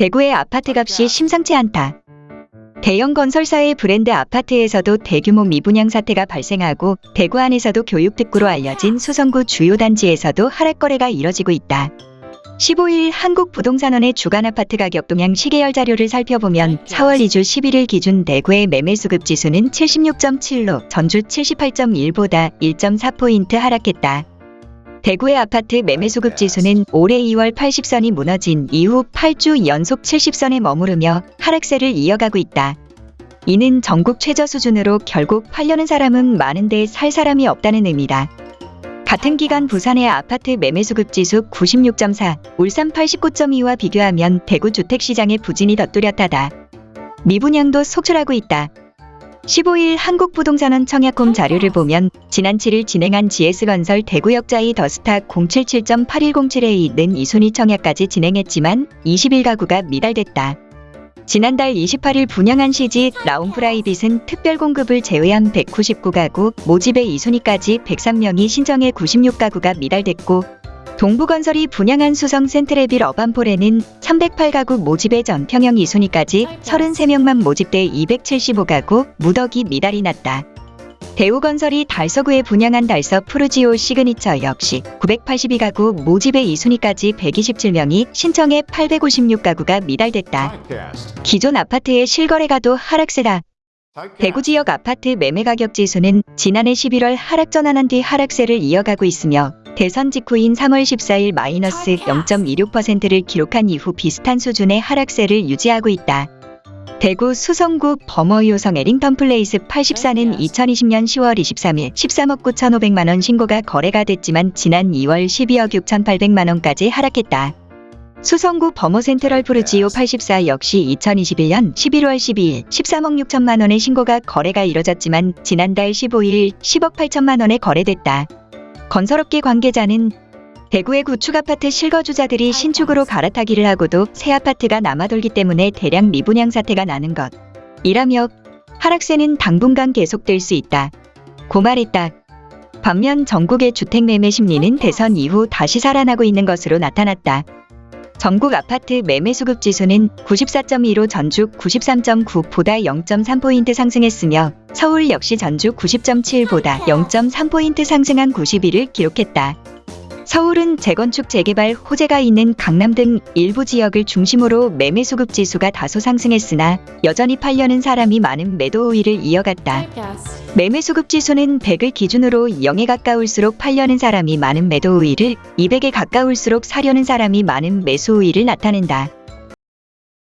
대구의 아파트 값이 심상치 않다. 대형 건설사의 브랜드 아파트에서도 대규모 미분양 사태가 발생하고 대구 안에서도 교육특구로 알려진 수성구 주요 단지에서도 하락 거래가 이뤄지고 있다. 15일 한국부동산원의 주간 아파트 가격 동향 시계열 자료를 살펴보면 4월 2주 11일 기준 대구의 매매 수급 지수는 76.7로 전주 78.1보다 1.4포인트 하락했다. 대구의 아파트 매매 수급 지수는 올해 2월 80선이 무너진 이후 8주 연속 70선에 머무르며 하락세를 이어가고 있다. 이는 전국 최저 수준으로 결국 팔려는 사람은 많은데 살 사람이 없다는 의미다. 같은 기간 부산의 아파트 매매 수급 지수 96.4, 울산 89.2와 비교하면 대구 주택시장의 부진이 더 뚜렷하다. 미분양도 속출하고 있다. 15일 한국부동산원 청약홈 자료를 보면 지난 7일 진행한 GS건설 대구역자이 더스타 077.8107A는 이순위 청약까지 진행했지만 21가구가 미달됐다. 지난달 28일 분양한 시지 라온프라이빗은 특별 공급을 제외한 199가구, 모집에 2순위까지 103명이 신청해 96가구가 미달됐고 동부건설이 분양한 수성 센트레빌 어반포레는 308가구 모집에 전평형 2순위까지 33명만 모집돼 275가구, 무더기 미달이 났다. 대우건설이 달서구에 분양한 달서 푸르지오 시그니처 역시 982가구 모집에 2순위까지 127명이 신청해 856가구가 미달됐다. 기존 아파트의 실거래가도 하락세다. 대구 지역 아파트 매매 가격 지수는 지난해 11월 하락 전환한 뒤 하락세를 이어가고 있으며 대선 직후인 3월 14일 마이너스 0.26%를 기록한 이후 비슷한 수준의 하락세를 유지하고 있다. 대구 수성구 범어효성 해링턴 플레이스 84는 2020년 10월 23일 13억 9,500만 원 신고가 거래가 됐지만 지난 2월 12억 6,800만 원까지 하락했다. 수성구 범어 센트럴 푸르지오 84 역시 2021년 11월 12일 13억 6천만 원의 신고가 거래가 이뤄졌지만 지난달 15일 10억 8천만 원에 거래됐다. 건설업계 관계자는 대구의 구축 아파트 실거주자들이 신축으로 갈아타기를 하고도 새 아파트가 남아돌기 때문에 대량 미분양 사태가 나는 것. 이라며 하락세는 당분간 계속될 수 있다. 고 말했다. 반면 전국의 주택 매매 심리는 대선 이후 다시 살아나고 있는 것으로 나타났다. 전국 아파트 매매 수급 지수는 94.2로 전주 93.9보다 0.3포인트 상승했으며 서울 역시 전주 90.7보다 0.3포인트 상승한 91을 기록했다. 서울은 재건축 재개발 호재가 있는 강남 등 일부 지역을 중심으로 매매 수급 지수가 다소 상승했으나 여전히 팔려는 사람이 많은 매도 우위를 이어갔다. 매매 수급 지수는 100을 기준으로 0에 가까울수록 팔려는 사람이 많은 매도 우위를 200에 가까울수록 사려는 사람이 많은 매수 우위를 나타낸다.